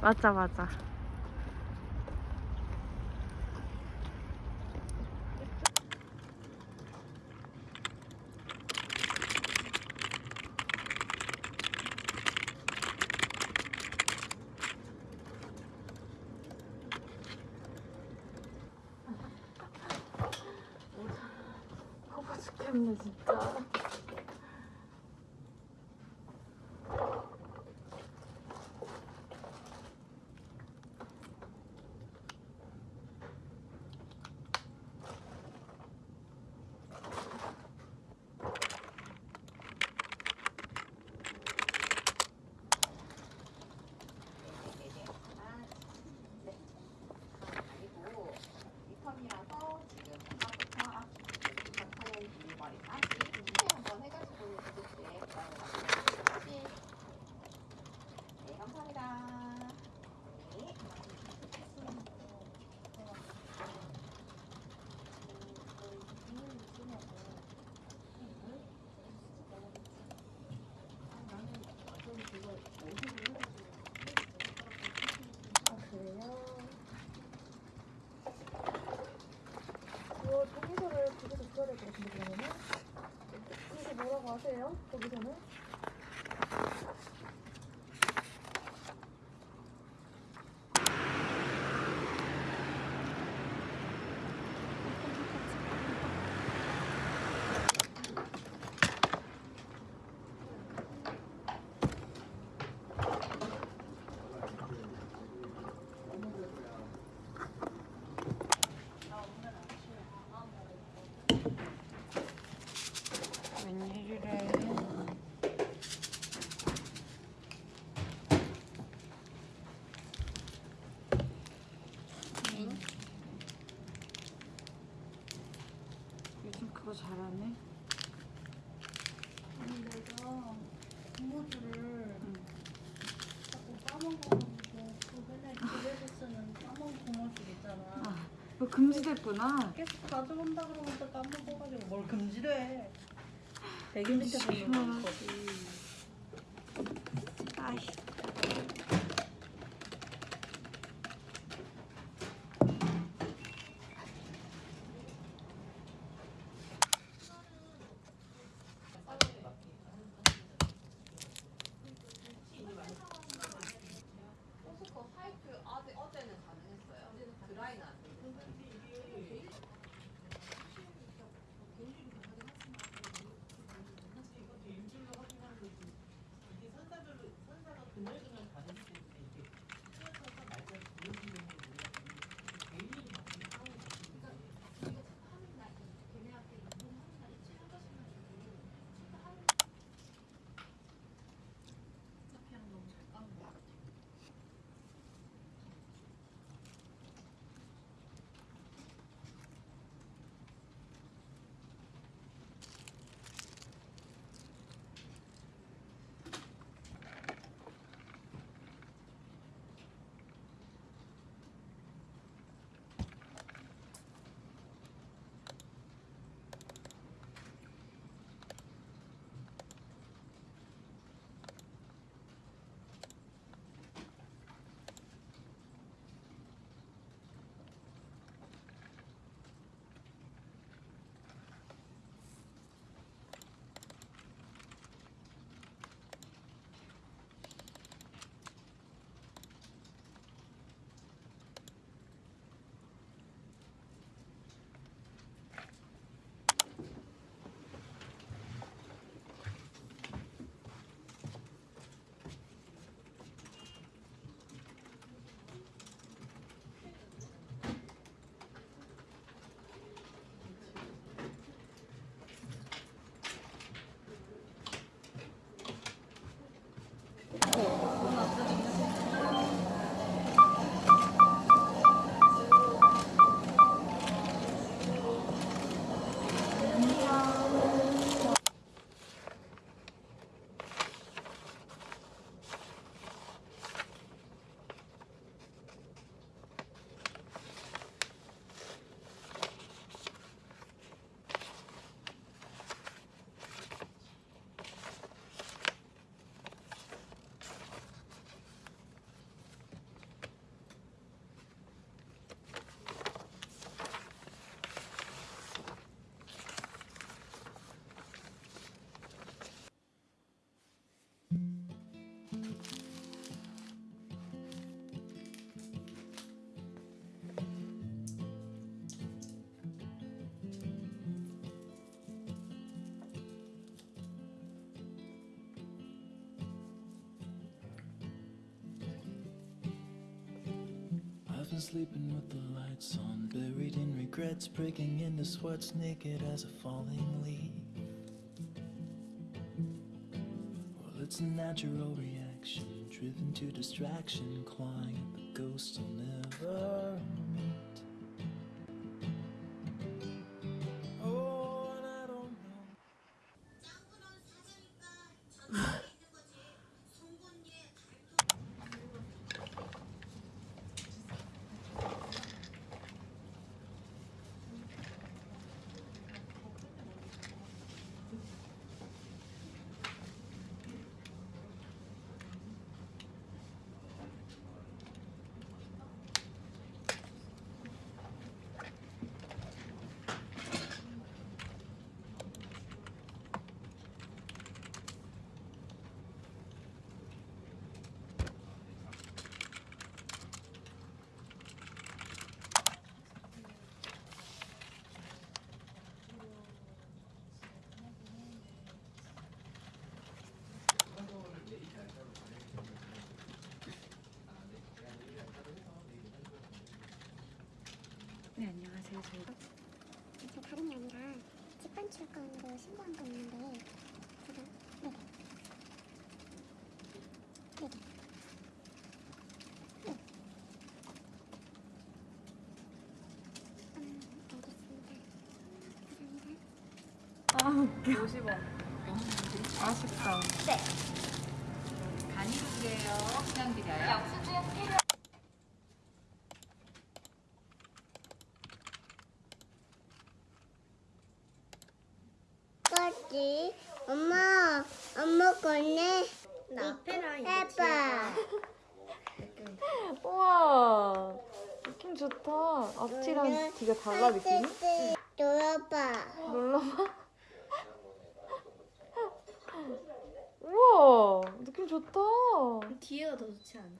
맞아 맞아. 진짜. 금지됐구나. 계속 가져온다 그러면서 까먹어가지고 뭘 금지래. 대기 밑에 보는 거지. 아이. And sleeping with the lights on, buried in regrets, breaking into sweats, naked as a falling leaf. Well, it's a natural reaction, driven to distraction, clawing at the ghosts will never 네 안녕하세요. 저희가 저 다름이 아니라 집반출권으로 신고한 거 있는데 제가 네네 네네 네. 음 알겠습니다 감사합니다 아 웃겨. 50원. 아쉽다. 간이로 드려요. 그냥 드려요. 뭐지? 엄마 엄마 거네 나 해봐 우와 느낌 좋다 앞뒤랑 뒤가 달라 느낌이? 놀아봐 놀러봐 우와 느낌 좋다 뒤에가 더 좋지 않아?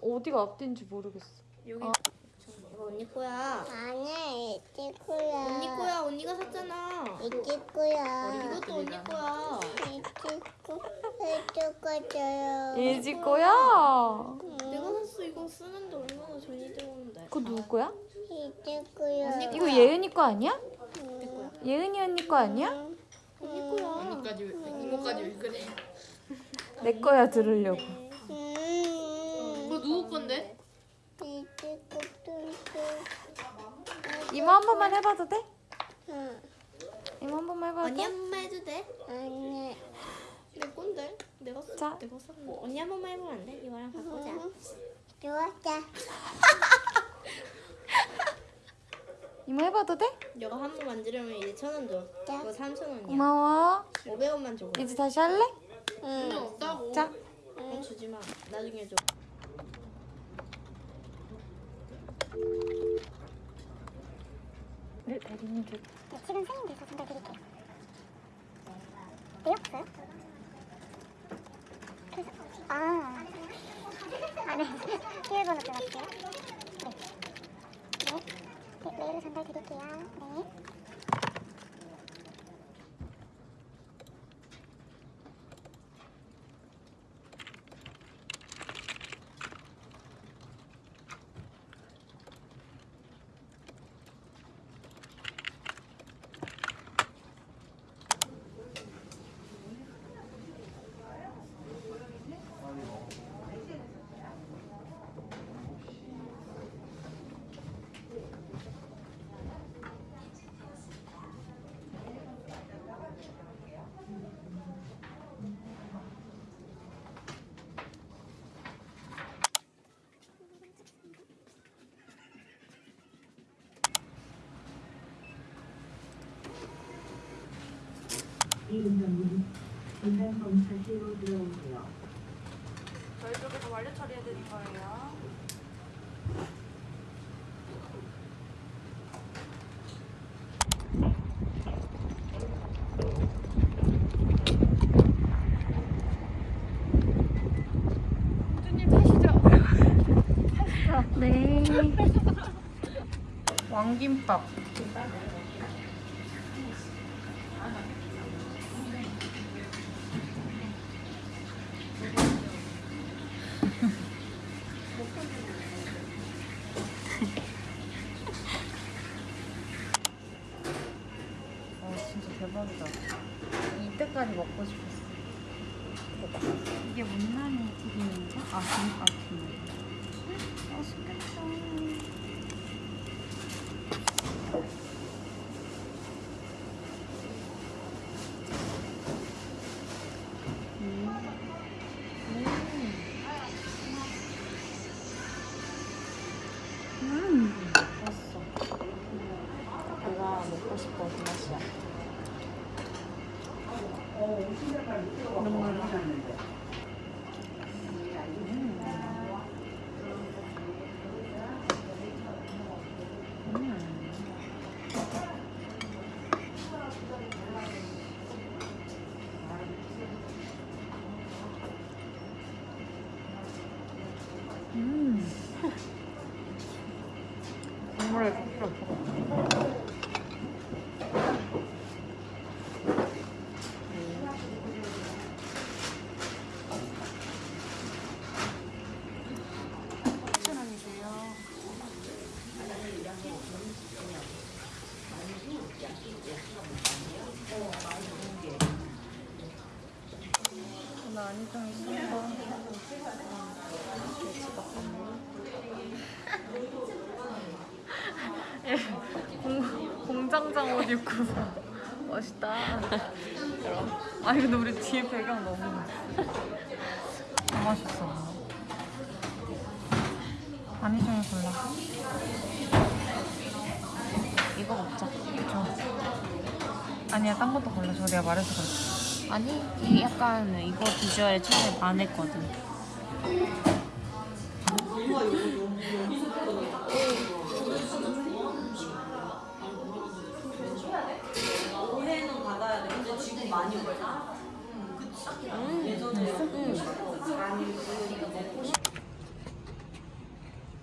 어디가 앞뒤인지 모르겠어 여기 아. 이거 언니 거야. 아니야 이제 거야 언니 거야. 언니가 샀잖아. 이제 거야 이것도 언니 거야. 이제 거 해줄 거줘요 이지 거야 내가 샀어. 이거 쓰는데 얼마나 돈이 들었는데. 그거 누구 거야? 이제 거야 이거 예은이 거 아니야? 내 거야. 예은이 언니 거 아니야? 언니 거야. 언니까지 이모까지 왜 그래? 내 거야 들으려고 음 그거 누구 건데? 이제 것도 이모 한 번만 해봐도 돼? 응 이모 한 번만 해봐도 언니 돼? 한 번만 해도 돼? 아니 내 건데. 내가 샀. 자. 내가 샀. 거. 언니 한 번만 해보면 안 돼? 이거랑 바꾸자. 좋았다 이모 해봐도 돼? 이거 한 번 만지려면 이제 천 원 줘. 이거 삼천 원이야. 고마워 오백 원만 줘. 이제 다시 할래? 응 없다고. 자 응. 주지 마. 나중에 줘. 네 대리님 줄 네, 지금 생인돼서 전달드릴게요? 그래서 아, 아 네. 비밀번호 들어갈게요 네. 네. 네, 메일로 전달드릴게요 네. 이은정님, 인간 검사실로 들어오세요. 저희 쪽에서 완료 처리해 드릴 거예요. 공주님 타시죠? 타시죠. 네 왕김밥 대박이다. 이때까지 먹고 싶었어. 이게 못난이 튀김인가? 아, 김, 아, 김. 맛있겠다. 음. 맛있어. 내가 먹고 싶어 그 맛이야. 눈물. 음. 국물을 필요 없어. 나 안경 있어. 공, 공장장 옷 입고서 멋있다. 아니 근데 우리 뒤에 배경 너무 너무 맛있어. 아니 중에 골라. 이거 먹자. 저. 아니야 딴 것도 골라. 저 내가 말해서 그래. 아니 이 약간 이거 비주얼에 처음에 반했거든.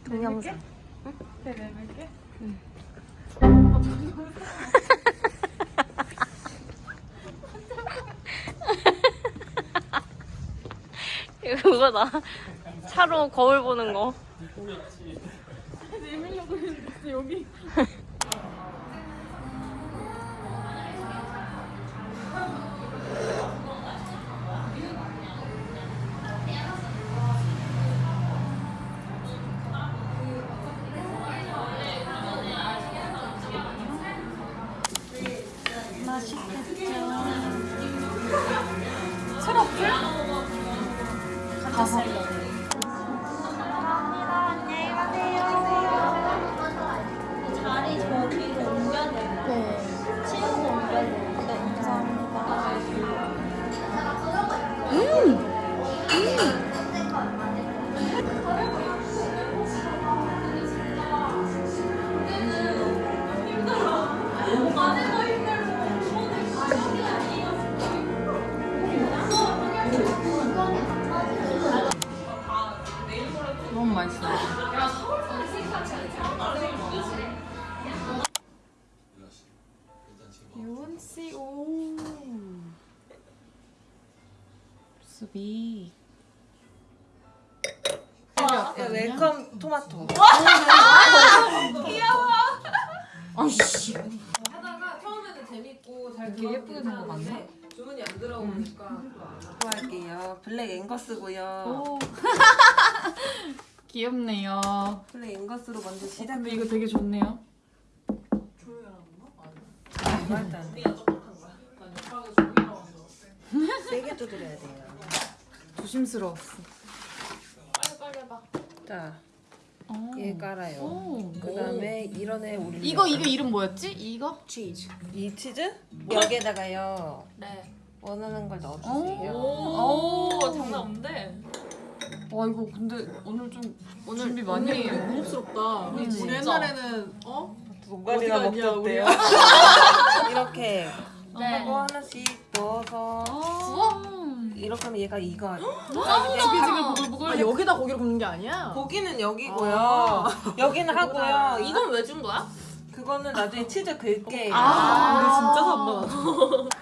동영상. 이거 그거다. 차로 거울 보는 거. 가서. 너무 유원 씨, 오. 수비. 웰컴 토마토. 하다가 처음에는 재밌고 잘 되게 예쁘게 생거 같네. 주문이 안 들어오니까 좋아할게요. 블랙 앵거스고요. 오. 귀엽네요. 블랙 앵거스로 먼저 시작. 근데 이거 되게 좋네요. 말도 안 돼. 세게 두드려야 돼요. 조심스러웠어. 자, 어. 얘 깔아요. 오. 그 다음에 이런 애 올려. 이거 이거 이름 뭐였지? 이거? 치즈. 이 치즈 여기에다가요. 네. 원하는 걸 오. 넣어주세요. 오. 장난 없는데 와 이거 근데 오늘 좀 오늘 준비 많이 했네. 고급스럽다 우리, 우리 옛날에는 어? 갔냐, 먹던데요. 이렇게 네. 하고 하나씩 넣어서 어? 이렇게 하면 얘가 이거. 지글지글 보글보글. 아 여기다 고기를 굽는 게 아니야? 고기는 여기고요. 여기는 하고요. 이건 왜 준 거야? 그거는 나중에 치즈 긁게요. 아, 우리 진짜 산다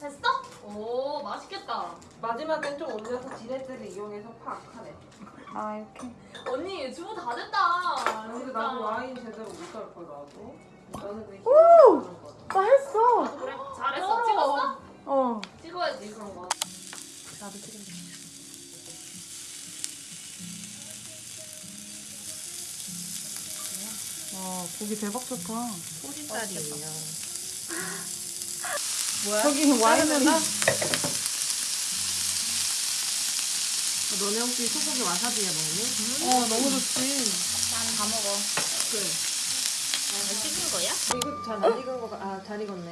됐어? 오 맛있겠다. 마지막엔 좀 올려서 지렛대를 이용해서 팍 하네. 아 이렇게. 언니 주부 다 됐다. 근데. 나도 와인 제대로 못할 걸 나도. 나는 그냥 오! 나 했어. 그래 잘했어. 찍었어? 어. 찍어야지 그런 거. 나도 찍은다. 와 고기 대박 좋다. 소리살이에요. 저기 와인은 너네 혹시 소고기 와사비에 먹니? 어 너무 좋지. 난다 먹어. 그래. 잘 찍은 거야? 이거 잘 안 익은 거가 아잘 익었네.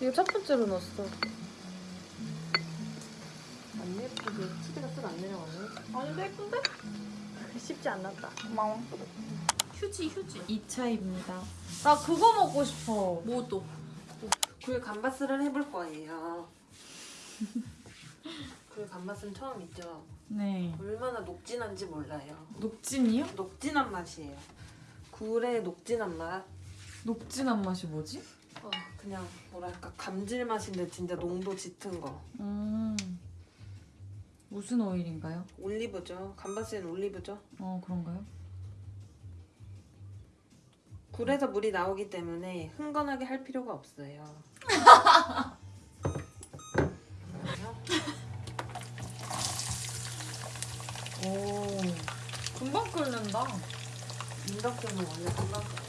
이거 첫 번째로 넣었어. 안 예쁘게 치즈가 쓱안 내려가네. 아닌데 예쁜데? 쉽지 않았다. 고마워. 휴지 휴지. 2차입니다. 나 그거 먹고 싶어. 뭐 또? 굴 감바스를 해볼 거예요. 굴 감바스는 처음이죠. 네. 얼마나 녹진한지 몰라요. 녹진이요? 녹진한 맛이에요. 굴의 녹진한 맛. 녹진한 맛이 뭐지? 어, 그냥 뭐랄까 감질맛인데 진짜 농도 짙은 거. 음. 무슨 오일인가요? 올리브죠. 감바스는 올리브죠. 어 그런가요? 굴에서 물이 나오기 때문에 흥건하게 할 필요가 없어요. 끓는다. 인덕션은 원래 금방 가요.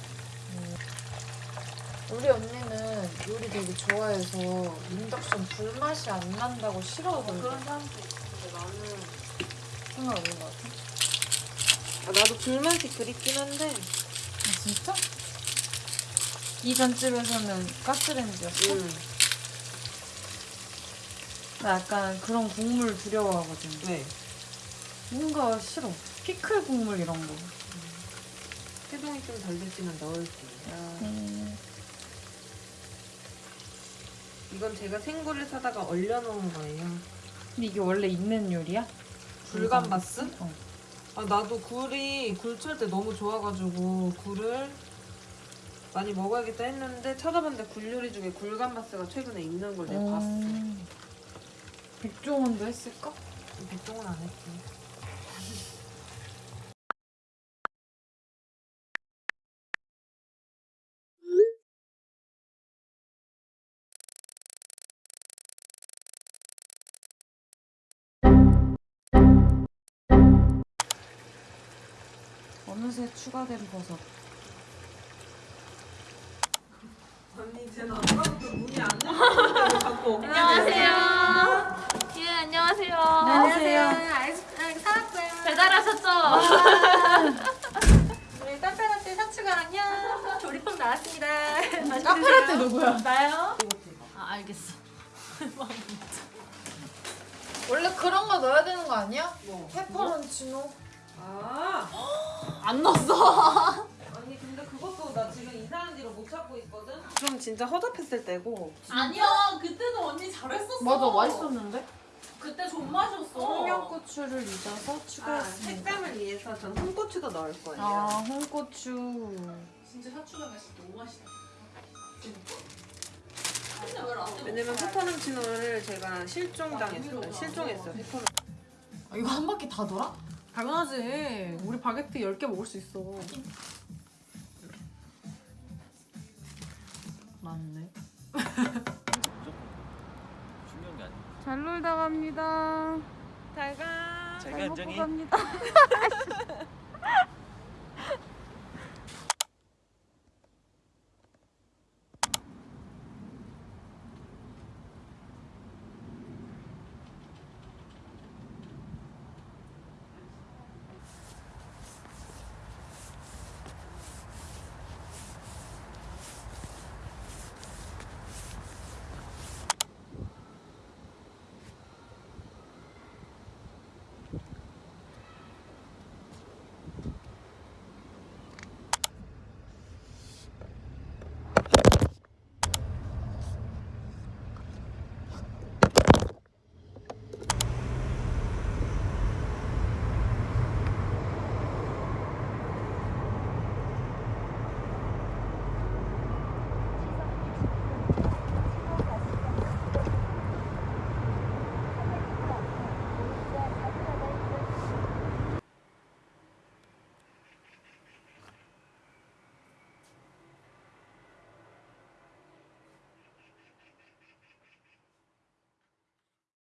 우리 언니는 요리 되게 좋아해서 인덕션 불맛이 안 난다고 싫어하거든. 그런 사람도 있는데 나는 상관없는 것 같아. 아, 나도 불맛이 그립긴 한데 아 진짜? 이 전 집에서는 가스레인지였어? 음. 나 약간 그런 국물 두려워하거든. 왜? 뭔가 싫어. 피클 국물 이런 거. 해동이 좀 덜 됐지만 넣을게요. 음. 이건 제가 생굴을 사다가 얼려놓은 거예요. 근데 이게 원래 있는 요리야? 굴감바스? 어. 아 나도 굴이 굴철 때 너무 좋아가지고 굴을 많이 먹어야겠다 했는데 찾아봤는데 굴 요리 중에 굴감바스가 최근에 있는 걸 내가 봤어. 음. 백종원도 했을까? 백종원 안 했지. 어느새 추가된 버섯. 언니 쟤는 아까부터 문이 안 열리는데 자꾸 엉덩이 안녕하세요. 예 안녕하세요. 안녕하세요. 아이스크림 사왔어요. 배달하셨죠? 우리 카페라떼 사추가랑요. 조리법 나왔습니다. 카페라떼 누구야? 나요? 아 알겠어. 원래 그런 거 넣어야 되는 거 아니야? 뭐? 페퍼론치노. 아안 넣었어. 언니 근데 그것도 나 지금 이상한 뒤로 못 찾고 있거든? 그럼 진짜 허접했을 때고 아니야 그때도 언니 잘했었어. 맞아 맛있었는데? 그때 존맛이었어. 청양고추를 잊어서 아, 추가했습니다. 색감을 위해서 전 홍고추도 넣을 거예요 아 홍고추. 진짜 사추가 맛이 너무 맛있다. 왜냐면 페퍼론치노를 제가 실종당했어요 실종했어요 페퍼론 아, 이거 한 바퀴 다 돌아? 당연하지. 우리 바게트 10개 먹을 수 있어. 맞네. 중요한 게 아니야. 잘 놀다 갑니다. 잘가 자기가 안정이 갑니다.